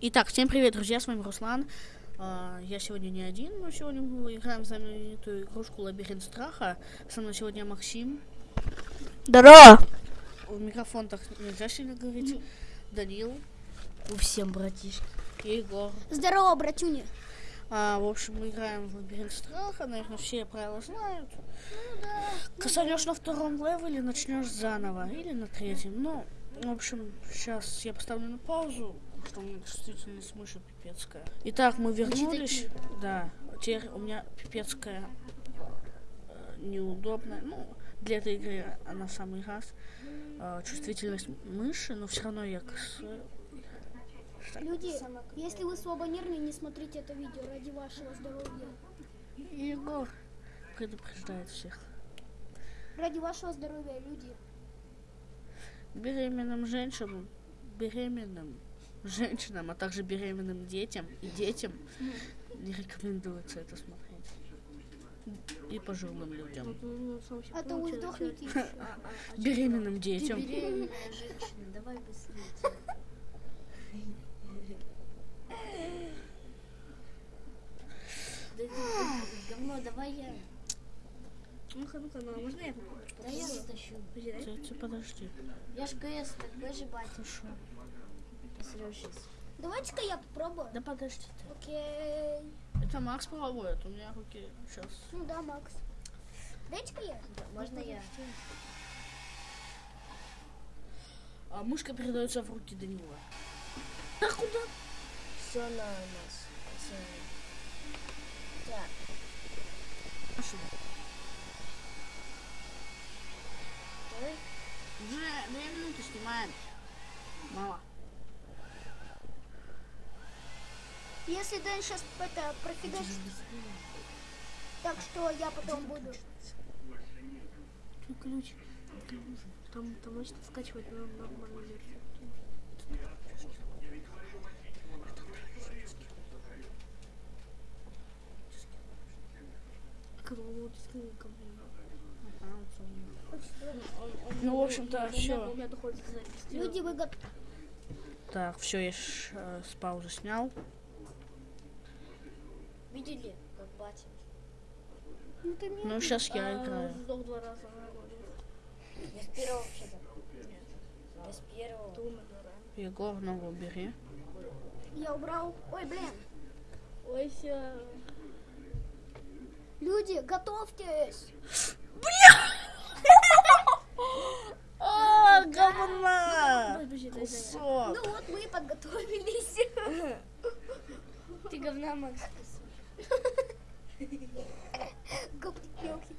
Итак, всем привет, друзья, с вами Руслан. А, Я сегодня не один, но сегодня мы играем в знаменитую игрушку Лабиринт Страха. Со мной сегодня Максим. Здорово! В микрофон так нельзя сильно говорить. Данил Всем, братишки. и Егор. Здорово, братюня. А, в общем, мы играем в Лабиринт Страха, наверное, все правила знают. Косанешь на втором левеле, начнешь заново, или на третьем. Ну, в общем, сейчас я поставлю на паузу, что у меня чувствительность мыши пипецкая. Итак, мы вернулись. Да, теперь у меня пипецкая э, неудобная. Ну, для этой игры она самый раз. Э, чувствительность мыши, но все равно я кос... Люди, если вы слабонервные, не смотрите это видео ради вашего здоровья. Егор предупреждает всех. Ради вашего здоровья, люди. беременным женщинам, беременным женщинам, а также беременным детям и детям не рекомендуется это смотреть. И пожилым людям. А то вы сдохнете. Беременным детям. Беременная женщина, давай быстрее. Говно, давай я. Ну-ка, ну-ка, ну, а можно я? Да я затащу. Подожди. Я ж ГС, так выживать. Посрёшь сейчас. Давайте-ка я попробую. Да подожди. Окей. Это Макс пробует, у меня руки сейчас. Ну да, Макс. Дайте-ка я. Можно я? А мышка передается в руки Данила. Да куда? Все на нас. Всё. Так, Если Дэн сейчас это профигачит, так что я потом буду. Ключ. Там, там можно скачивать на нормальную версию. Ну, в общем-то, У меня- все. Люди, вы готовы? Так, все, я ш- э, с паузы снял. Видели, как батя? Ну, сейчас я А, играю. Сдох два раза. вроде. Без первого вообще-то. Без первого. Ты умер, да. Егор, ногу убери. Я убрал. Ой, блин. Ой, ся. Люди, готовьтесь. А, говна! Подожди, дай, дай. Кусок. Ну вот мы и подготовились. Ты говна, Макс. Говнюки.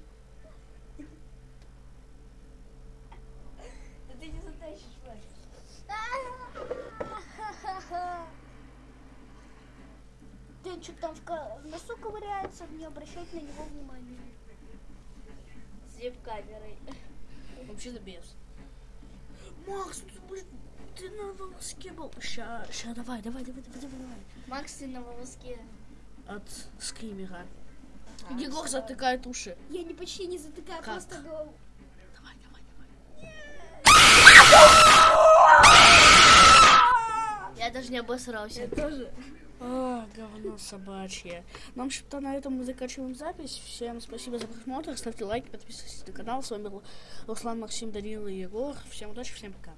Да ты не затащишь, Макс. Ты что там в, носу ковыряется, не обращать на него внимания. С веб-камерой. Вообще-то без. Макс, ты, блин, ты на волоске был. Ща, ща, давай, давай, давай, давай, давай. Макс, ты на волоске. От скримера. Егор затыкает уши. Я не почти не затыкаю, Как? просто голову. Давай, давай, давай. Я даже не обосрался. Тоже. А, говно собачье. Ну, в общем-то, на этом мы заканчиваем запись. Всем спасибо за просмотр. Ставьте лайки, подписывайтесь на канал. С вами был Руслан, Максим, Данила и Егор. Всем удачи, всем пока.